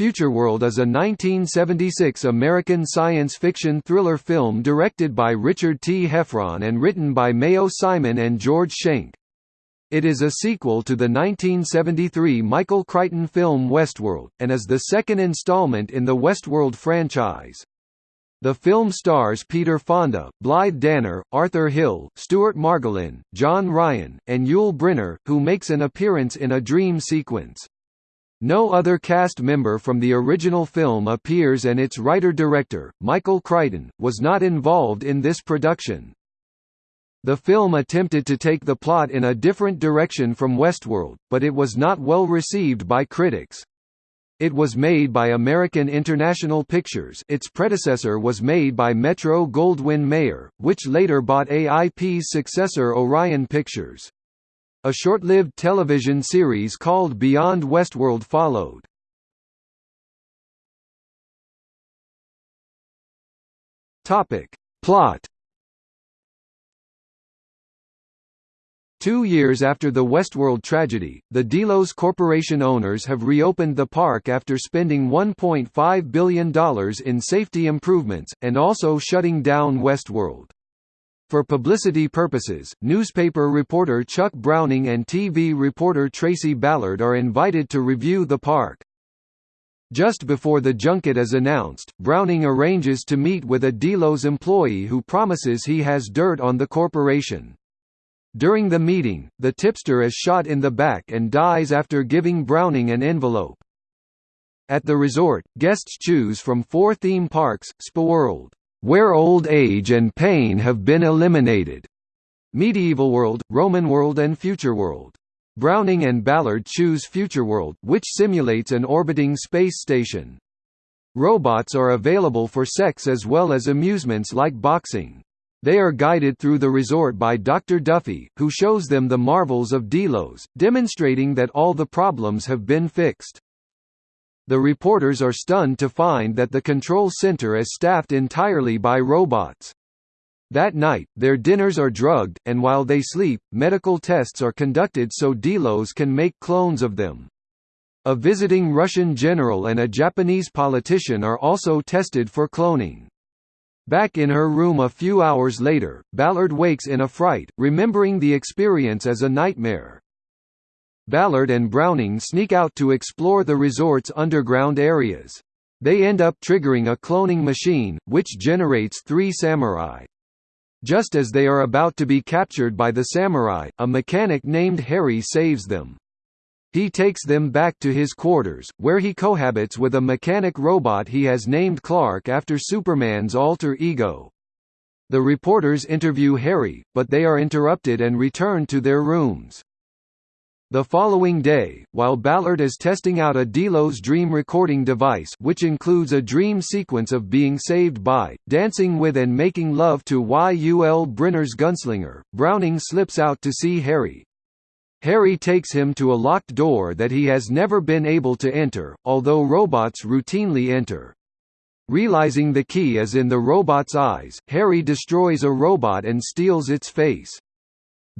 Futureworld is a 1976 American science fiction thriller film directed by Richard T. Heffron and written by Mayo Simon and George Schenk. It is a sequel to the 1973 Michael Crichton film Westworld, and is the second installment in the Westworld franchise. The film stars Peter Fonda, Blythe Danner, Arthur Hill, Stuart Margolin, John Ryan, and Yul Brynner, who makes an appearance in a dream sequence. No other cast member from the original film appears and its writer-director, Michael Crichton, was not involved in this production. The film attempted to take the plot in a different direction from Westworld, but it was not well received by critics. It was made by American International Pictures its predecessor was made by Metro-Goldwyn-Mayer, which later bought AIP's successor Orion Pictures. A short-lived television series called Beyond Westworld followed. Topic. Plot Two years after the Westworld tragedy, the Delos Corporation owners have reopened the park after spending $1.5 billion in safety improvements, and also shutting down Westworld. For publicity purposes, newspaper reporter Chuck Browning and TV reporter Tracy Ballard are invited to review the park. Just before the junket is announced, Browning arranges to meet with a Delos employee who promises he has dirt on the corporation. During the meeting, the tipster is shot in the back and dies after giving Browning an envelope. At the resort, guests choose from four theme parks, SpaWorld, where old age and pain have been eliminated, Medieval World, Roman World and Future World. Browning and Ballard choose Future World, which simulates an orbiting space station. Robots are available for sex as well as amusements like boxing. They are guided through the resort by Dr. Duffy, who shows them the marvels of Delos, demonstrating that all the problems have been fixed. The reporters are stunned to find that the control center is staffed entirely by robots. That night, their dinners are drugged, and while they sleep, medical tests are conducted so Delos can make clones of them. A visiting Russian general and a Japanese politician are also tested for cloning. Back in her room a few hours later, Ballard wakes in a fright, remembering the experience as a nightmare. Ballard and Browning sneak out to explore the resort's underground areas. They end up triggering a cloning machine, which generates three samurai. Just as they are about to be captured by the samurai, a mechanic named Harry saves them. He takes them back to his quarters, where he cohabits with a mechanic robot he has named Clark after Superman's alter ego. The reporters interview Harry, but they are interrupted and return to their rooms. The following day, while Ballard is testing out a Delos dream recording device which includes a dream sequence of being saved by, dancing with and making love to Yul Brynner's gunslinger, Browning slips out to see Harry, Harry takes him to a locked door that he has never been able to enter, although robots routinely enter. Realizing the key is in the robot's eyes, Harry destroys a robot and steals its face.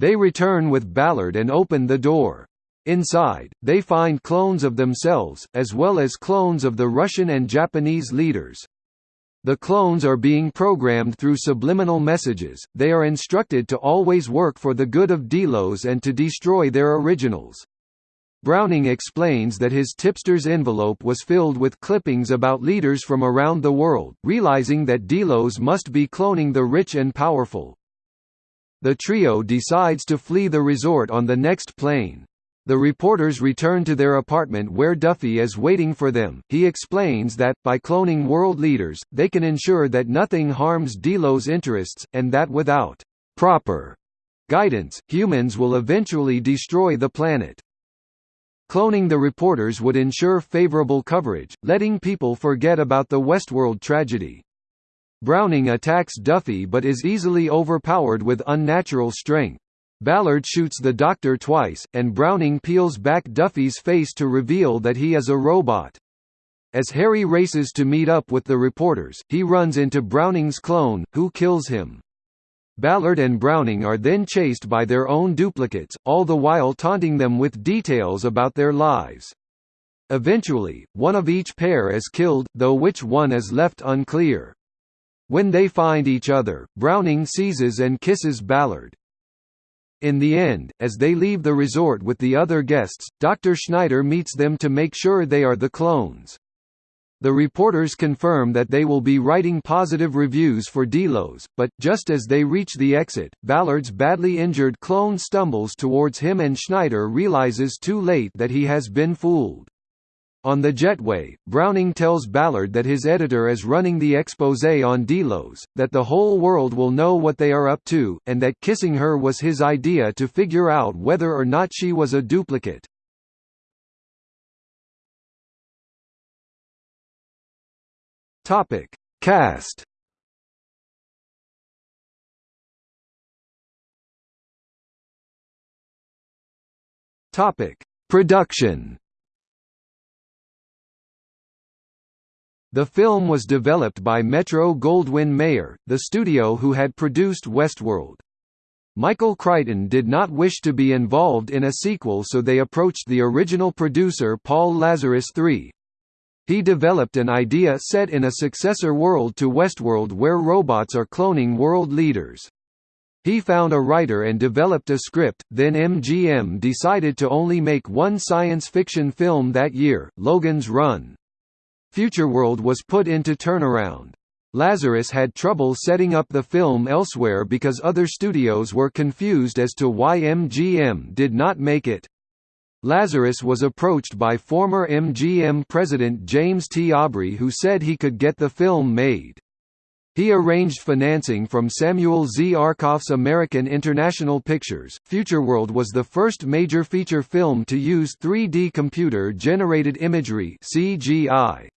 They return with Ballard and open the door. Inside, they find clones of themselves, as well as clones of the Russian and Japanese leaders. The clones are being programmed through subliminal messages, they are instructed to always work for the good of Delos and to destroy their originals. Browning explains that his tipster's envelope was filled with clippings about leaders from around the world, realizing that Delos must be cloning the rich and powerful. The trio decides to flee the resort on the next plane. The reporters return to their apartment where Duffy is waiting for them. He explains that, by cloning world leaders, they can ensure that nothing harms Delos' interests, and that without proper guidance, humans will eventually destroy the planet. Cloning the reporters would ensure favorable coverage, letting people forget about the Westworld tragedy. Browning attacks Duffy but is easily overpowered with unnatural strength. Ballard shoots the Doctor twice, and Browning peels back Duffy's face to reveal that he is a robot. As Harry races to meet up with the reporters, he runs into Browning's clone, who kills him. Ballard and Browning are then chased by their own duplicates, all the while taunting them with details about their lives. Eventually, one of each pair is killed, though which one is left unclear. When they find each other, Browning seizes and kisses Ballard. In the end, as they leave the resort with the other guests, Dr. Schneider meets them to make sure they are the clones. The reporters confirm that they will be writing positive reviews for Delos, but, just as they reach the exit, Ballard's badly injured clone stumbles towards him and Schneider realizes too late that he has been fooled. On the jetway, Browning tells Ballard that his editor is running the expose on Delos, that the whole world will know what they are up to, and that kissing her was his idea to figure out whether or not she was a duplicate. Topic: Cast. Topic: Production. The film was developed by Metro-Goldwyn-Mayer, the studio who had produced Westworld. Michael Crichton did not wish to be involved in a sequel so they approached the original producer Paul Lazarus III, he developed an idea set in a successor world to Westworld where robots are cloning world leaders. He found a writer and developed a script, then MGM decided to only make one science fiction film that year, Logan's Run. Futureworld was put into turnaround. Lazarus had trouble setting up the film elsewhere because other studios were confused as to why MGM did not make it. Lazarus was approached by former MGM president James T. Aubrey who said he could get the film made. He arranged financing from Samuel Z. Arkoff's American International Pictures. Futureworld was the first major feature film to use 3D computer-generated imagery (CGI).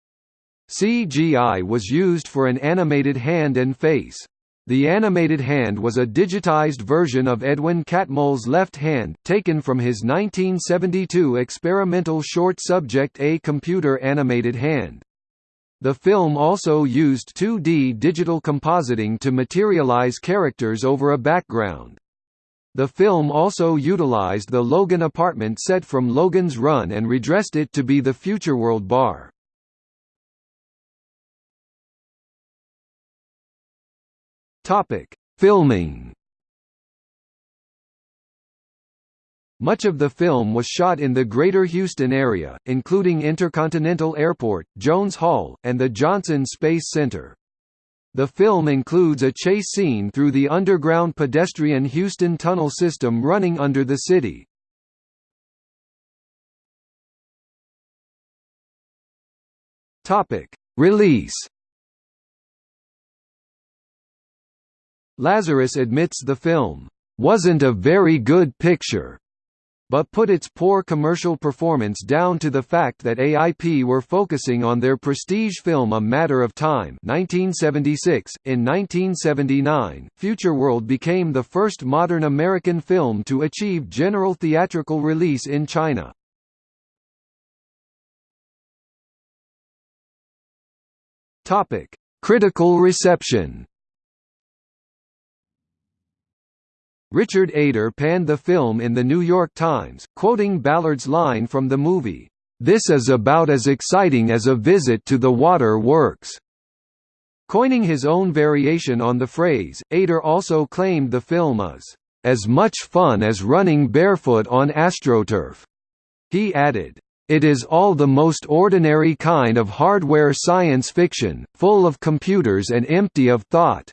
CGI was used for an animated hand and face. The animated hand was a digitized version of Edwin Catmull's left hand, taken from his 1972 experimental short subject A Computer Animated Hand. The film also used 2D digital compositing to materialize characters over a background. The film also utilized the Logan apartment set from Logan's Run and redressed it to be the Futureworld bar. Topic: Filming. Much of the film was shot in the Greater Houston area, including Intercontinental Airport, Jones Hall, and the Johnson Space Center. The film includes a chase scene through the underground pedestrian Houston tunnel system running under the city. Release Lazarus admits the film, "...wasn't a very good picture." but put its poor commercial performance down to the fact that AIP were focusing on their prestige film A Matter of Time 1976. .In 1979, Future World became the first modern American film to achieve general theatrical release in China. Critical reception Richard Eder panned the film in The New York Times, quoting Ballard's line from the movie, "'This is about as exciting as a visit to the water works." Coining his own variation on the phrase, Eder also claimed the film is, "'as much fun as running barefoot on astroturf." He added, it is all the most ordinary kind of hardware science fiction, full of computers and empty of thought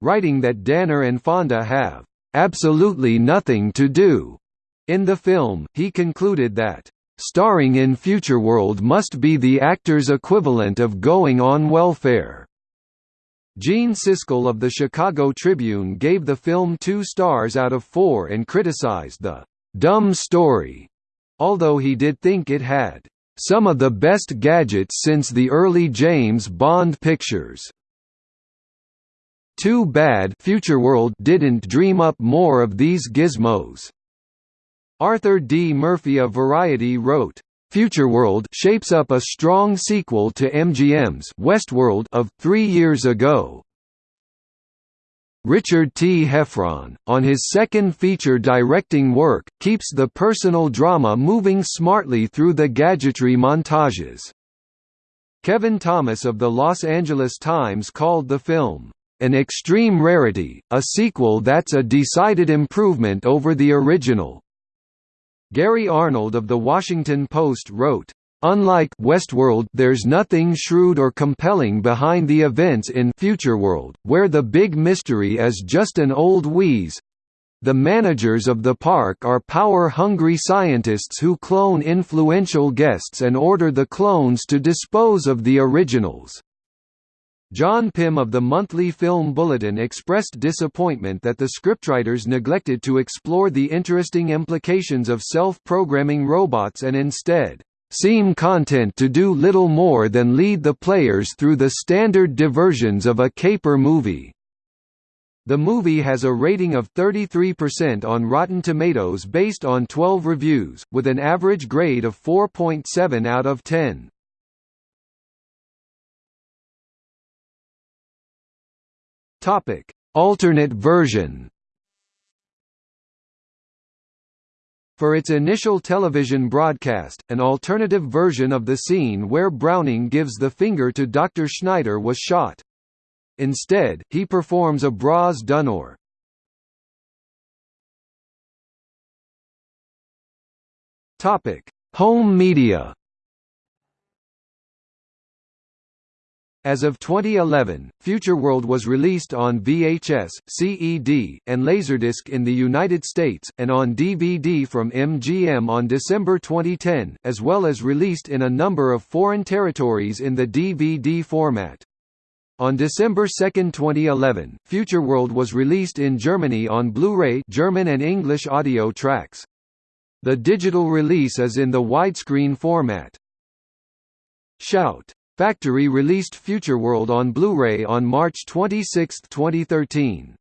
writing that Danner and Fonda have absolutely nothing to do. In the film, he concluded that starring in Futureworld must be the actor's equivalent of going on welfare. Gene Siskel of the Chicago Tribune gave the film two stars out of four and criticized the dumb story, although he did think it had some of the best gadgets since the early James Bond pictures. Too bad Futureworld didn't dream up more of these gizmos. Arthur D. Murphy of Variety wrote, Futureworld shapes up a strong sequel to MGM's Westworld of three years ago. Richard T. Heffron, on his second feature directing work, keeps the personal drama moving smartly through the gadgetry montages. Kevin Thomas of the Los Angeles Times called the film, "...an extreme rarity, a sequel that's a decided improvement over the original." Gary Arnold of The Washington Post wrote, Unlike Westworld, there's nothing shrewd or compelling behind the events in Futureworld, where the big mystery is just an old wheeze. The managers of the park are power-hungry scientists who clone influential guests and order the clones to dispose of the originals. John Pym of the Monthly Film Bulletin expressed disappointment that the scriptwriters neglected to explore the interesting implications of self-programming robots and instead seem content to do little more than lead the players through the standard diversions of a caper movie. The movie has a rating of 33% on Rotten Tomatoes based on 12 reviews, with an average grade of 4.7 out of 10. Topic: Alternate version. For its initial television broadcast, an alternative version of the scene where Browning gives the finger to Dr. Schneider was shot. Instead, he performs a Bras d'honneur. Home media As of 2011, Futureworld was released on VHS, CED, and Laserdisc in the United States, and on DVD from MGM on December 2010, as well as released in a number of foreign territories in the DVD format. On December 2, 2011, Futureworld was released in Germany on Blu-ray German and English audio tracks. The digital release is in the widescreen format. Shout! Factory released Futureworld on Blu-ray on March 26, 2013.